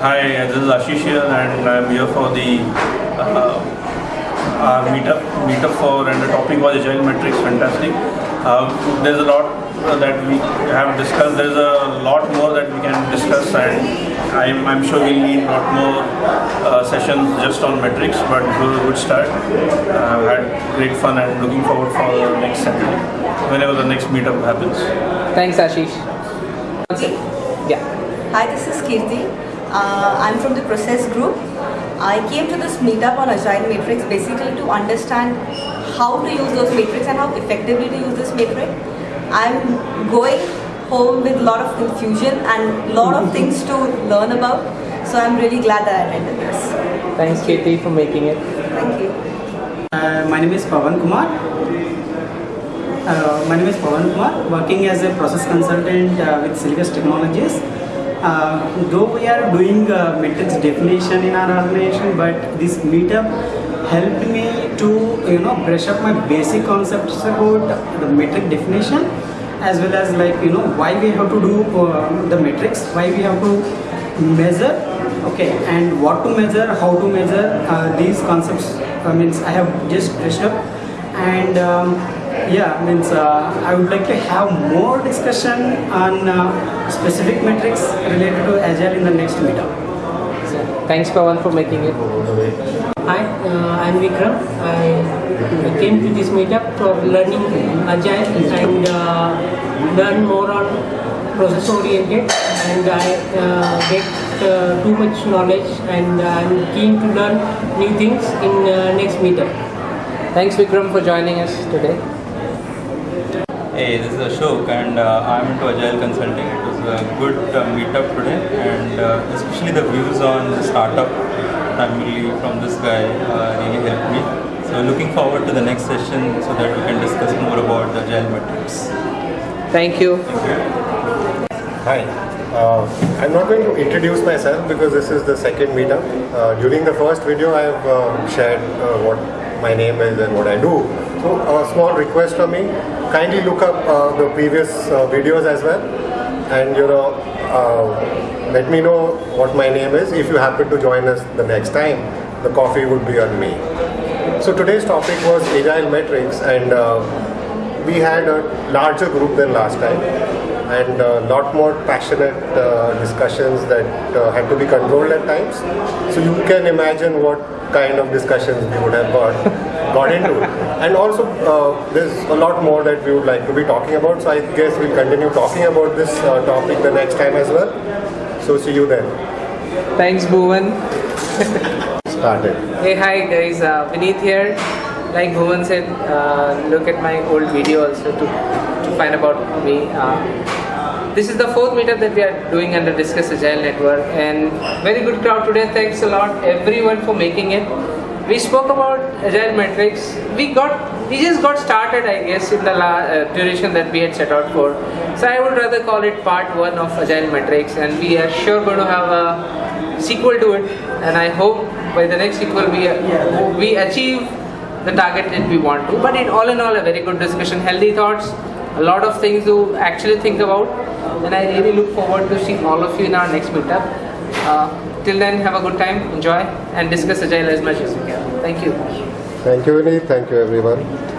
Hi, this is Ashish here, and I'm here for the uh, our meetup meetup for and the topic was agile metrics. Fantastic. Uh, there's a lot uh, that we have discussed. There's a lot more that we can discuss, and I'm, I'm sure we'll need a lot more uh, sessions just on metrics. But it was good start. Uh, I've had great fun and looking forward for the next Saturday, whenever the next meetup happens. Thanks, Ashish. Yeah. Hi, this is Kirti. Uh, I'm from the Process Group. I came to this meetup on Agile Matrix basically to understand how to use those matrix and how effectively to use this matrix. I'm going home with a lot of confusion and a lot of things to learn about. So I'm really glad that I attended this. Thanks, Kirti, for making it. Thank you. Uh, my name is Pavan Kumar. Uh, my name is Pavan Kumar, working as a process consultant uh, with Silvus Technologies. Uh, though we are doing uh, metrics definition in our organization, but this meetup helped me to you know brush up my basic concepts about the metric definition as well as like you know why we have to do uh, the metrics, why we have to measure, okay, and what to measure, how to measure uh, these concepts. I mean, I have just brushed up and. Um, yeah, means uh, I would like to have more discussion on uh, specific metrics related to Agile in the next meetup. So, thanks, Pavan, for making it. Hi, uh, I'm Vikram. I came to this meetup for learning Agile and uh, learn more on process oriented and I uh, get uh, too much knowledge and I'm keen to learn new things in uh, next meetup. Thanks, Vikram, for joining us today. Hey, this is Ashok and uh, I'm into Agile Consulting. It was a good uh, meetup today and uh, especially the views on the startup primarily from this guy uh, really helped me. So looking forward to the next session so that we can discuss more about the Agile metrics. Thank you. Hi. Uh, I'm not going to introduce myself because this is the second meetup. Uh, during the first video, I have uh, shared uh, what my name is and what I do. So, a small request from me: kindly look up uh, the previous uh, videos as well, and you know, uh, let me know what my name is. If you happen to join us the next time, the coffee would be on me. So today's topic was agile metrics, and uh, we had a larger group than last time and a lot more passionate uh, discussions that uh, had to be controlled at times. So you can imagine what kind of discussions we would have got, got into. And also uh, there's a lot more that we would like to be talking about. So I guess we'll continue talking about this uh, topic the next time as well. So see you then. Thanks, Bhuvan. Started. Hey, hi, guys. Uh, Vineet here. Like Bhuvan said, uh, look at my old video also to, to find about me. Uh, this is the fourth meetup that we are doing under Discuss Agile Network, and very good crowd today. Thanks a lot, everyone, for making it. We spoke about agile metrics. We got, we just got started, I guess, in the uh, duration that we had set out for. So I would rather call it part one of agile metrics, and we are sure going to have a sequel to it. And I hope by the next sequel we we achieve the target that we want to. But in all in all, a very good discussion, healthy thoughts, a lot of things to actually think about. And I really look forward to seeing all of you in our next meetup. Uh, till then, have a good time, enjoy, and discuss agile as much as you can. Thank you. Thank you, Vineet. Thank you, everyone.